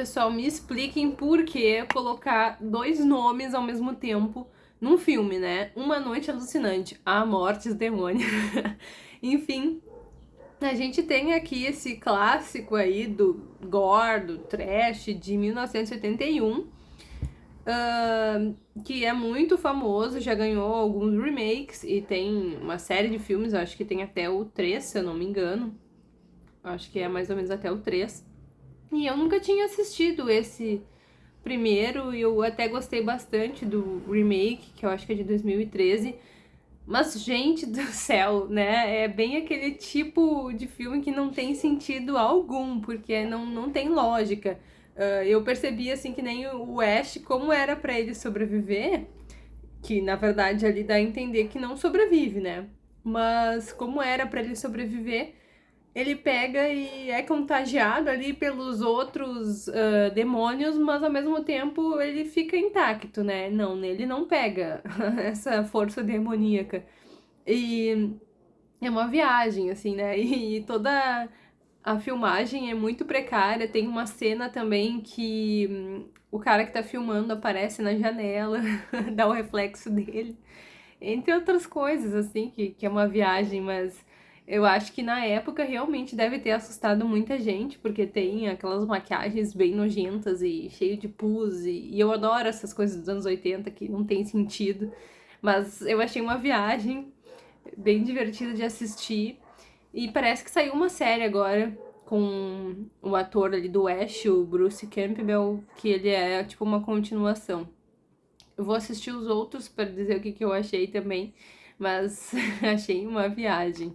pessoal, me expliquem por que colocar dois nomes ao mesmo tempo num filme, né? Uma Noite Alucinante, A Mortes Demônio. Enfim, a gente tem aqui esse clássico aí do gore, do trash de 1981, uh, que é muito famoso, já ganhou alguns remakes e tem uma série de filmes, acho que tem até o 3, se eu não me engano. Acho que é mais ou menos até o 3. E eu nunca tinha assistido esse primeiro, e eu até gostei bastante do remake, que eu acho que é de 2013. Mas, gente do céu, né? É bem aquele tipo de filme que não tem sentido algum, porque não, não tem lógica. Uh, eu percebi, assim, que nem o Ash, como era para ele sobreviver, que na verdade ali dá a entender que não sobrevive, né? Mas como era para ele sobreviver, ele pega e é contagiado ali pelos outros uh, demônios, mas ao mesmo tempo ele fica intacto, né? Não, ele não pega essa força demoníaca. E é uma viagem, assim, né? E toda a filmagem é muito precária. Tem uma cena também que hum, o cara que tá filmando aparece na janela, dá o reflexo dele. Entre outras coisas, assim, que, que é uma viagem, mas eu acho que na época realmente deve ter assustado muita gente, porque tem aquelas maquiagens bem nojentas e cheio de pus, e, e eu adoro essas coisas dos anos 80 que não tem sentido. Mas eu achei uma viagem bem divertida de assistir. E parece que saiu uma série agora com o ator ali do Ash, o Bruce Campbell, que ele é tipo uma continuação. Eu vou assistir os outros para dizer o que, que eu achei também, mas achei uma viagem.